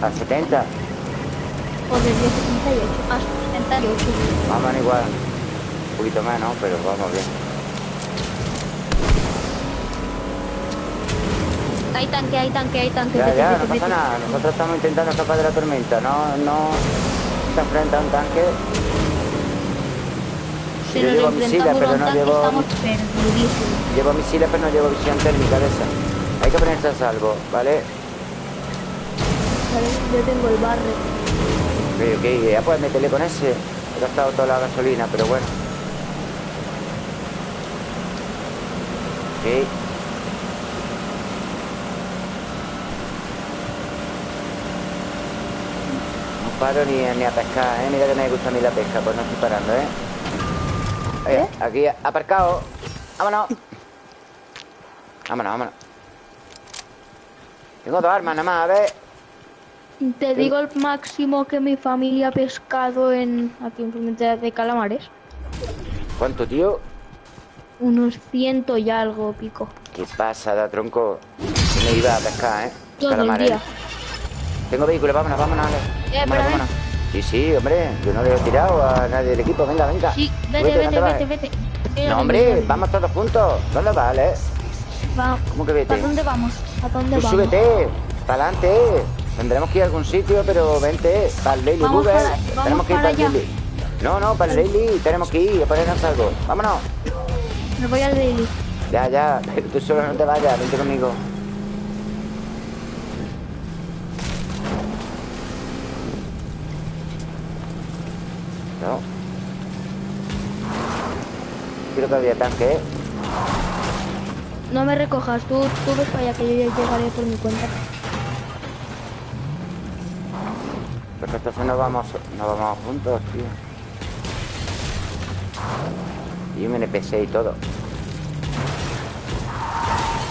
A 70. Joder, yo 78. A 78. Vamos igual. Un poquito ¿no? Pero vamos bien. Hay tanque, hay tanque, hay tanque. Ya, ya, no pasa nada. Nosotros estamos intentando escapar de la tormenta. No, no se enfrenta a un tanque. Yo llevo misiles, pero no llevo-. Llevo misiles, pero no llevo visión térmica de esa. Hay que ponerse a salvo, ¿vale? Vale, yo tengo el barre. Ok, ok, ya puedes meterle con ese. He gastado toda la gasolina, pero bueno. Ok. No paro ni, ni a pescar, ¿eh? Mira que me gusta a mí la pesca, pues no estoy parando, ¿eh? Oye, aquí aparcado. Vámonos. Vámonos, vámonos. Tengo dos armas nada más, a ver. Te digo el máximo que mi familia ha pescado en aquí en de calamares. ¿Cuánto, tío? Unos ciento y algo pico. ¿Qué pasa, da tronco? Que me iba a pescar, ¿eh? Todo el Calamares. día. Tengo vehículo, vámonos, vámonos. Eh, Vámonos, vámonos. Sí, sí, hombre. Yo no le he tirado a nadie del equipo. Venga, venga. Sí, vete, vete, vete, vete. Mira, No, hombre, vamos todos juntos. ¿Dónde vas, Ale? Va- ¿Cómo que vete? ¿A dónde vamos? ¿A dónde Tú vamos? súbete, para adelante. Tendremos que ir a algún sitio, pero vente. Para el Daily Vamos Google. para- vamos tenemos que ir para para el. Daily. No, no, para el Daily tenemos que ir a ponernos algo. Vámonos. Me voy al daily. Ya, ya, pero tú solo no te vayas, vente conmigo. Había tanque, ¿eh? No me recojas, tú, tú ves para allá que yo ya llegaré por mi cuenta. Porque entonces no vamos, no vamos juntos, tío. Y un NPC y todo.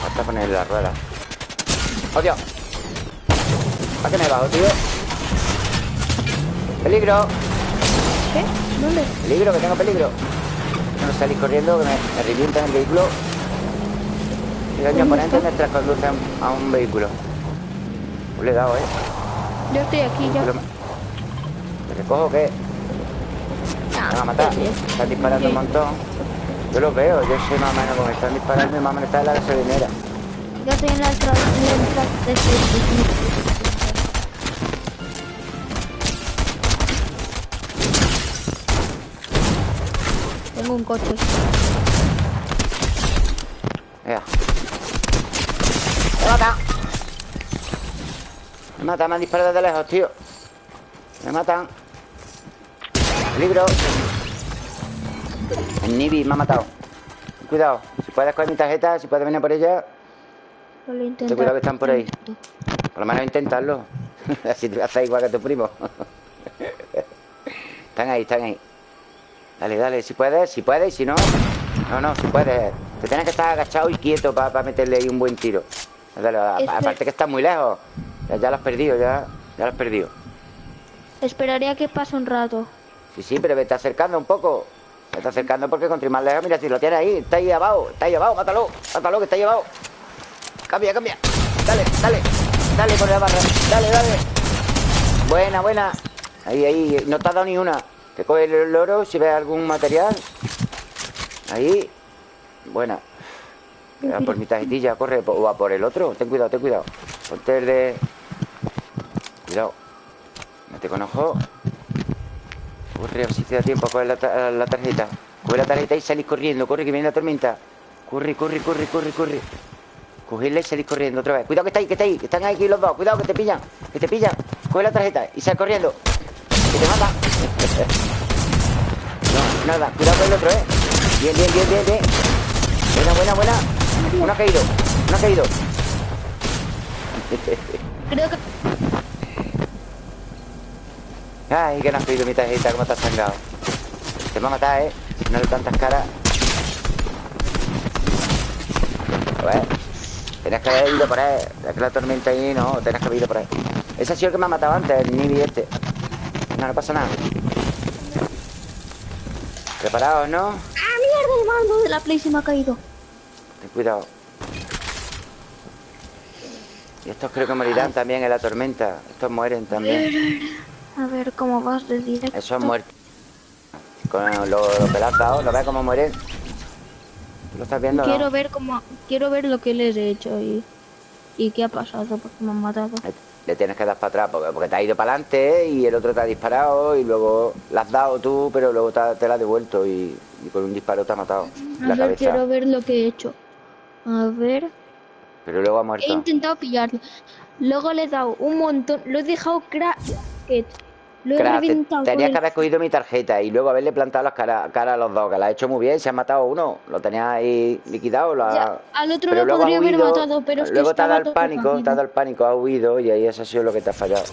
Hasta ponerle la rueda. ¡Oh, Dios! ¿Para qué me bajo, tío? ¡Peligro! ¿Qué? ¿Dónde? ¡Peligro, que tengo peligro! Salís corriendo, que me, me revientan el vehículo. Y daño ¿Dónde oponente está? mientras conduce a un, vehículo. Pues le he dado, ¿eh? Yo estoy aquí ya. Me- ¿Me recojo qué? Me van a matar. Están disparando un montón. Yo los veo, yo sé más o menos cómo están disparando y más o menos está en la gasolinera. Yo estoy en la entrada tengo un coche. Venga. Me mata. Me mata, me han disparado de lejos, tío. Me matan. Libro. El Nibi me ha matado. Cuidado. Si puedes coger mi tarjeta, si puedes venir por ella. Ten cuidado que están por ahí. Por lo menos intentarlo. Así te haces igual que tu primo. están ahí, están ahí. Dale, dale, si puedes, si puedes, si no. No, no, si puedes. Te tienes que estar agachado y quieto para meterle ahí un buen tiro. Dale, aparte que estás muy lejos. Ya, lo has perdido, ya, ya lo has perdido. Esperaría que pase un rato. Sí, sí, pero vete acercando un poco. Vete acercando porque contra más lejos, mira, si lo tienes ahí, está ahí abajo, está ahí abajo, mátalo, mátalo, que está ahí abajo. Cambia, cambia. Dale, dale, dale por la barra. Dale, dale. Buena, buena. Ahí, ahí, no te ha dado ni una. Te coge el oro si ves algún material. Ahí. Buena. Queda por mi tarjetilla, corre. O a por el otro. Ten cuidado, ten cuidado. Ponte el de. Cuidado. Mete con ojo. Corre, si te da tiempo a coger la, la, tarjeta. Coge la tarjeta y salís corriendo. Corre, que viene la tormenta. Corre, corre, corre, corre, corre. Cogerla y salís corriendo otra vez. Cuidado que está ahí, que está ahí. Que están aquí los dos. Cuidado que te pillan. Que te pillan. Coge la tarjeta y sal corriendo. Que te mata. No, nada. Cuidado con el otro, eh. Bien, bien, bien, bien, bien. Buena, buena, buena. Uno ha caído. Uno ha caído. Creo que Ay, que no has pedido mi tarjeta, como te has sangado. Te va a matar, ¿eh? Si no le tantas caras. A ver. Tenías que haber ido por ahí. Es que la tormenta ahí, no. Tenías que haber ido por ahí. Ese ha sido el que me ha matado antes, el Nibi este. No, no pasa nada. ¿Preparados, no? ¡Ah, mierda! El mando de la Play se me ha caído. Ten cuidado. Y estos creo que morirán también en la tormenta. Estos mueren también. A ver cómo vas de directo. Eso es muerte. Con lo, lo ¿lo ves cómo mueren? ¿Lo estás viendo? Quiero ver cómo. Quiero ver lo que les he hecho y. ¿Y qué ha pasado? Porque me han matado. Le tienes que dar para atrás porque, porque te ha ido para adelante y el otro te ha disparado y luego la has dado tú, pero luego te, la ha devuelto y, con un disparo te ha matado. A la ver, quiero ver lo que he hecho. A ver. Pero luego ha muerto. He intentado pillarlo. Luego le he dado un montón. Lo he dejado crack. Lo Tenía que haber cogido mi tarjeta y luego haberle plantado las caras cara a los dos, que la ha hecho muy bien, se ha matado uno, lo tenía ahí liquidado. al otro lo podría haber matado, pero es Luego te ha dado el pánico, te ha dado el pánico, ha huido y ahí eso ha sido lo que te ha fallado.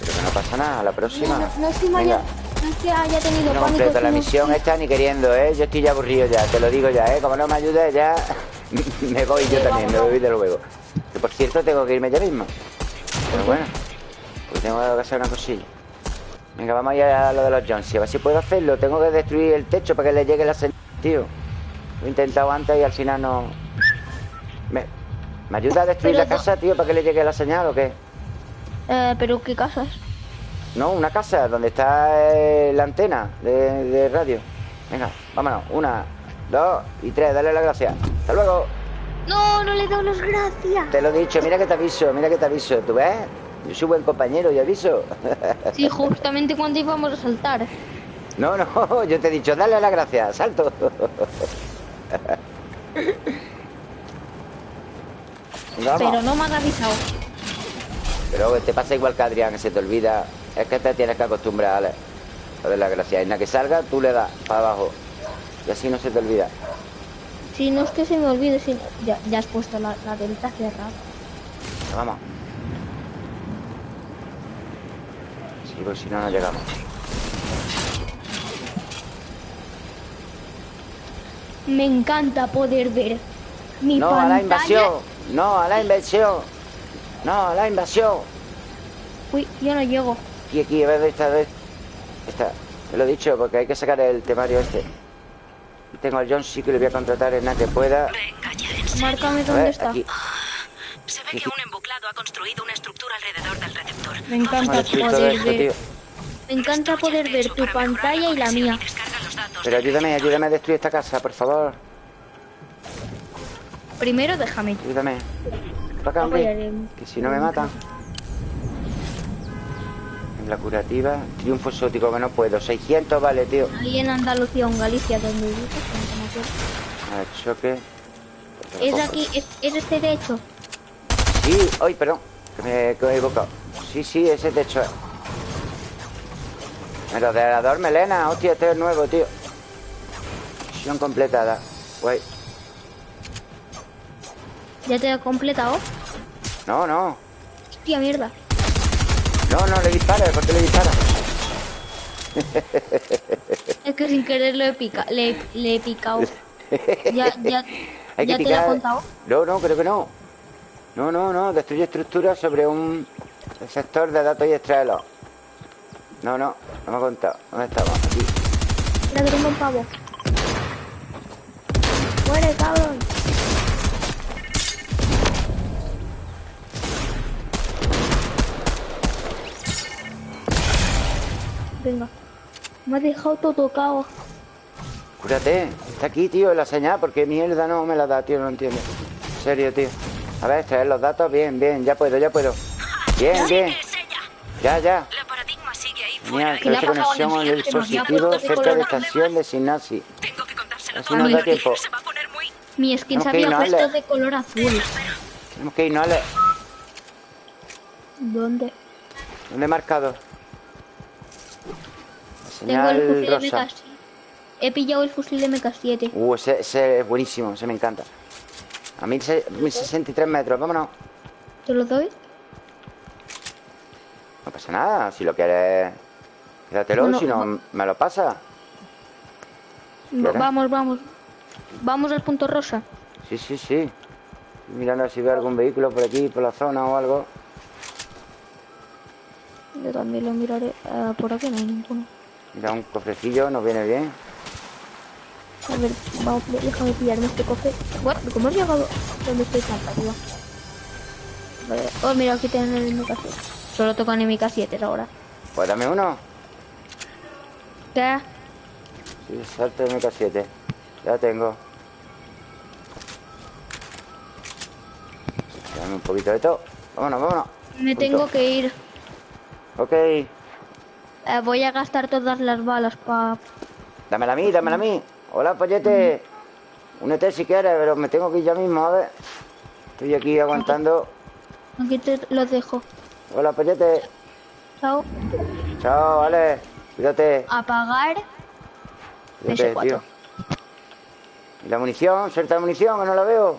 Pero que no pasa nada, a la próxima. No, es, que haya, haya tenido no la misión esta ni queriendo, ¿eh? Yo estoy ya aburrido ya, te lo digo ya, ¿eh? Como no me ayudes ya, me voy yo también, me voy de luego. Que por cierto tengo que irme ya mismo. Pero bueno. Tengo que hacer una cosilla. Venga, vamos a ir a lo de los Jones. A ver si puedo hacerlo. Tengo que destruir el techo para que le llegue la señal, tío. Lo he intentado antes y al final no... ¿Me, ¿me ayuda a destruir la casa, tío, para que le llegue la señal o qué? Eh, ¿Pero qué casas? No, una casa donde está eh, la antena de, de radio. Venga, vámonos. Una, dos y tres. Dale las gracias. Hasta luego. No, no le doy las gracias. Te lo he dicho. Mira que te aviso. Mira que te aviso. ¿Tú ves? Yo soy buen compañero y aviso. Sí, justamente cuando íbamos a saltar. No, no, yo te he dicho, dale la gracia, salto. Pero no me han avisado. Pero te pasa igual que Adrián, se te olvida. Es que te tienes que acostumbrar a darle la gracia. En la que salga, tú le das para abajo. Y así no se te olvida. Si no es que se me olvide, si ya, has puesto la, la delta cerrada. Vamos. Porque si no, no llegamos. Me encanta poder ver mi No, a la invasión. No, a la invasión. No, a la invasión. Uy, yo no llego. Aquí, aquí, a ver, esta vez. Esta. Te lo he dicho, porque hay que sacar el temario este. Tengo al John, sí que le voy a contratar en nada que pueda. Márcame dónde está. Aquí. Se ve que un embuclado ha construido una estructura alrededor del receptor. Me encanta poder ver. Me encanta poder ver tu pantalla y la mía. Pero ayúdame, ayúdame a destruir esta casa, por favor. Primero déjame. Ayúdame. Acá, hombre. Que si no me matan. la curativa. Triunfo exótico que no puedo. 600 vale, tío. Ahí en Andalucía o en Galicia, donde vives, A choque. Es aquí, es, es este techo. Sí, ay, perdón. Que me, he equivocado. Sí, sí, ese techo es. Merodeador melena, hostia, este es nuevo, tío. Misión completada. Guay. ¿Ya te he completado? No, no. Hostia, mierda. No, no, le dispara, ¿por qué le dispara? es que sin querer lo he picado. Le, le, he picado. ya, ya, ¿ya te lo he contado? No, no, creo que no. No, no, no. Destruye estructuras sobre un sector de datos y extraerlos. No, no, no me ha contado. ¿Dónde estamos? Aquí. Mira que tengo un pavo. Muere, cabrón. Venga. Me ha dejado todo tocado. Cúrate. Está aquí, tío, la señal. porque mierda no me la da, tío? No entiendo. En serio, tío. A ver, extraer los datos. Bien, bien. Ya puedo, ya puedo. Bien, bien. Ya, ya. Mira, que conexión con el dispositivo cerca de la estación de Sinasi. Tengo que Así nos da tiempo. Mi skin se había puesto de color azul. Tenemos que irnos, Ale. ¿Dónde? ¿Dónde he marcado? Tengo el fusil rosa. de MK He pillado el fusil de MK7. Uh, ese, ese, es buenísimo, ese me encanta. A 1063 metros, vámonos. ¿Te lo doy? No pasa nada, si lo quieres Quédatelo, si no, me lo pasa. Vamos, vamos. Vamos al punto rosa. Sí, sí, sí. mirando si veo algún vehículo por aquí, por la zona o algo. Yo también lo miraré. Ah, por aquí no hay ninguno. Mira, un cofrecillo, nos viene bien. A ver, vamos, déjame pillarme este cofre. Bueno, ¿cómo has llegado? ¿Dónde estoy tan arriba? Vale. Oh, mira, aquí tienen el MK7. Solo tocan MK7 ahora. Pues dame uno. ¿Qué? Sí, salto de MK7. Ya tengo. Dame un poquito de todo. Vámonos, vámonos. Me tengo que ir. Ok. Eh, voy a gastar todas las balas para... Dámela a mí, dámela a mí. Hola, pollete. Un Únete si quieres, pero me tengo que ir ya mismo, a ver. Estoy aquí aguantando. Aquí te lo dejo. Hola, pollete. Chao. Chao, vale. Cuídate. Apagar. Cuídate, tío. ¿Y la munición? ¿Suelta la munición? Que no la veo.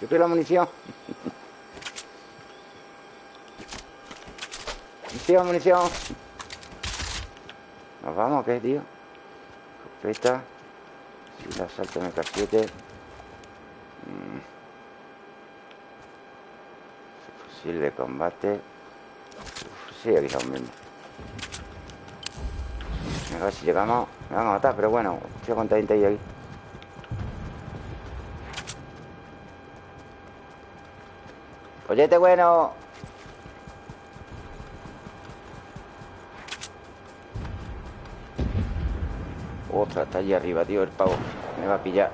Yo quiero la munición. munición, munición. Nos vamos, ¿qué, tío? Escopeta. La salto MK7. Mm. Fusil de combate. Aquí estamos mismo. A ver si llegamos. Me van a matar, pero bueno, estoy contento ahí. Pollete bueno. Otra, está allí arriba, tío, el pavo. Me va a pillar.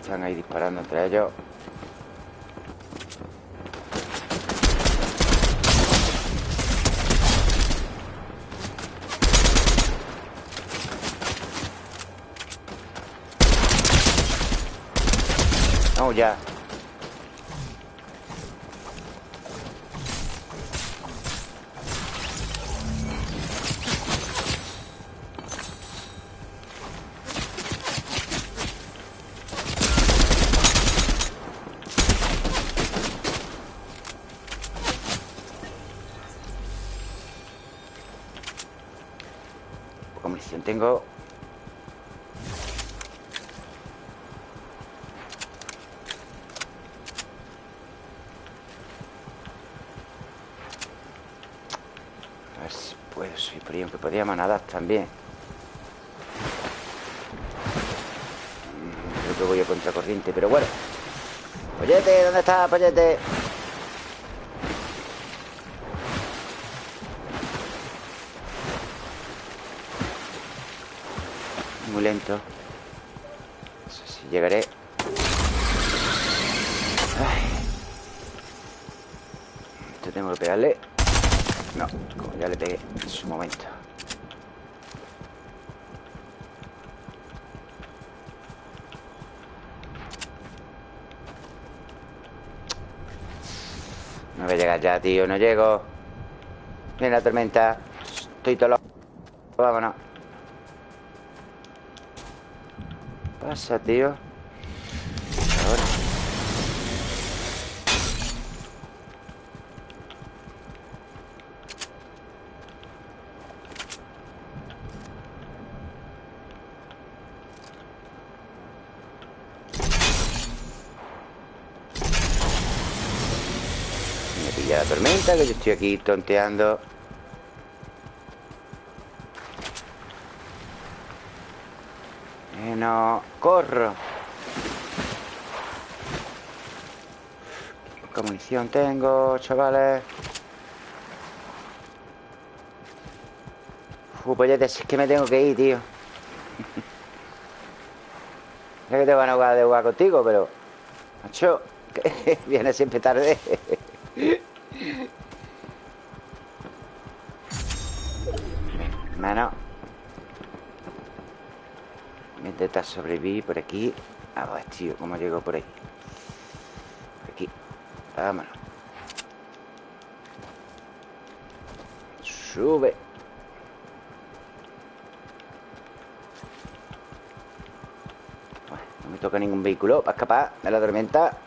Están ahí disparando entre ellos. ya. Que podía manadas también. Mm, creo que voy a contracorriente, pero bueno. Pollete, ¿dónde está, Pollete? Muy lento. No sé si llegaré. Esto tengo que pegarle. No, como ya le pegué en su momento A llegar ya, tío, no llego. Viene la tormenta. Estoy todo loco Vámonos. Pasa, tío Ahora tormenta Que yo estoy aquí tonteando. Eh, No, corro. ¿Qué munición tengo, chavales? Uf, ya es que me tengo que ir, tío. Sé que te van a jugar de jugar contigo, pero... Macho, viene siempre tarde A sobrevivir por aquí. A ver, tío, ¿cómo llego por ahí? Aquí. Vámonos. Sube. Bueno, No me toca ningún vehículo. Para escapar de la tormenta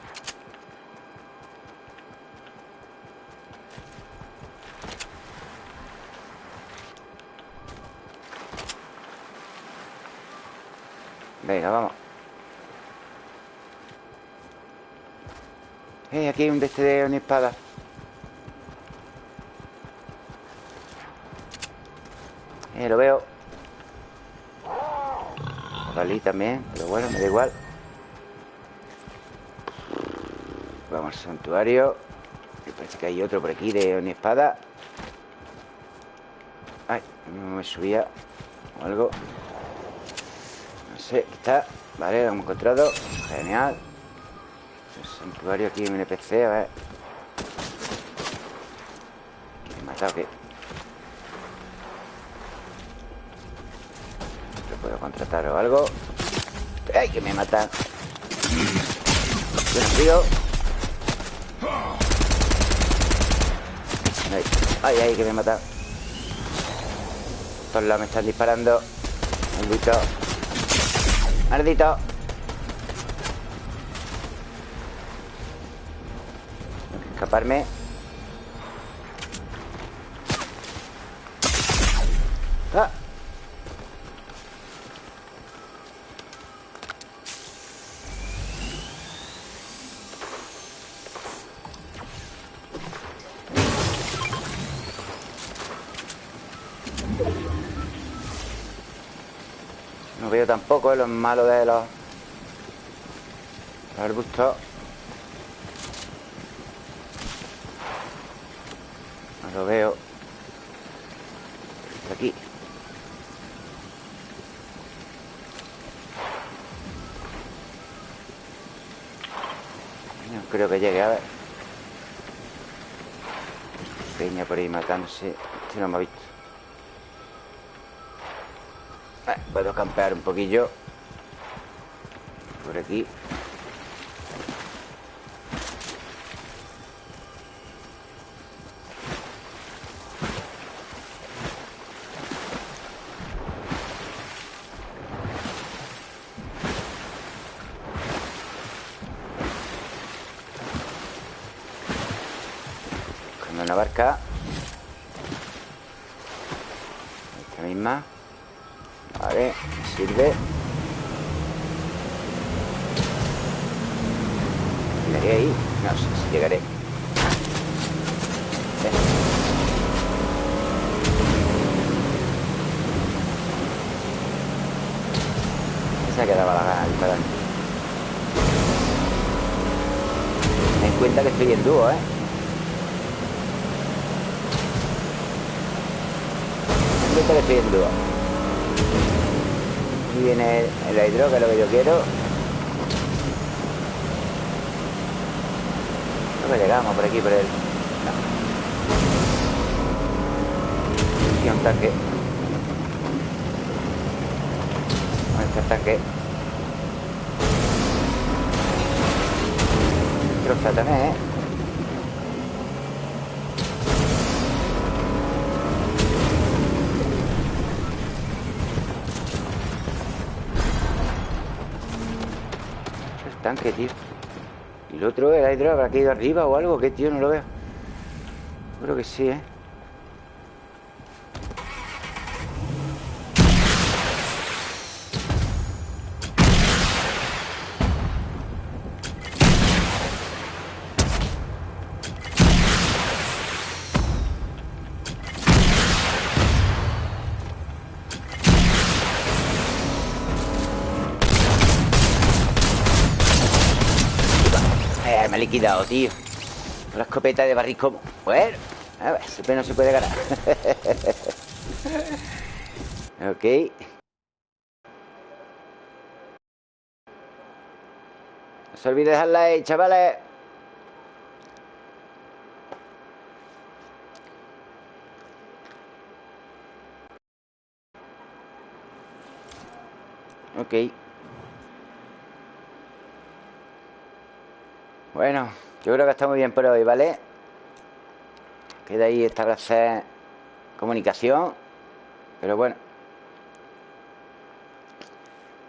Venga, vamos. Eh, aquí hay un de este de una espada. Eh, lo veo. Vale, también Pero bueno, me da igual. Vamos al santuario. Me parece que hay otro por aquí de una espada. Ay, no me subía O algo Sí, aquí está Vale, lo hemos encontrado Genial santuario aquí en NPC, a ver ¿Me he matado qué? ¿Lo puedo contratar o algo? ¡Ay, que me matan! frío ¡Ay, ay, ay que me matan! Todos lados me están disparando Maldito Maldito. Escaparme tampoco es lo malo de los, los arbustos. No lo veo. Está aquí. No creo que llegue, a ver. Peña por ahí matándose. Este no me ha visto. Puedo campear un poquillo. Por aquí Buscando una barca Esta misma Vale, sirve ¿Llegaré ahí? No sé si llegaré Se quedaba la gana disparando Ten en cuenta que estoy en dúo, ¿eh? Ten en cuenta que estoy en dúo Aquí viene el hidro, que es lo que yo quiero. No me llegamos por aquí, por él. No. Un tanque. Este ataque. Troza también, ¿eh? El tanque, tío. Y el otro, el hidro, habrá caído arriba o algo. ¿Qué, tío? No lo veo. Creo que sí, ¿eh? Tío. la escopeta de barricón. Bueno, a ver, siempre no se puede ganar. ok. No se olvide dejar like, chavales. Ok. Bueno, yo creo que está muy bien por hoy, ¿vale? Queda ahí establecer comunicación. Pero bueno.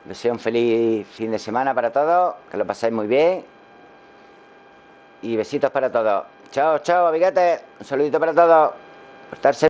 Deseo un feliz fin de semana para todos. Que lo paséis muy bien. Y besitos para todos. Chao, chao, amiguetes. Un saludito para todos. Portarse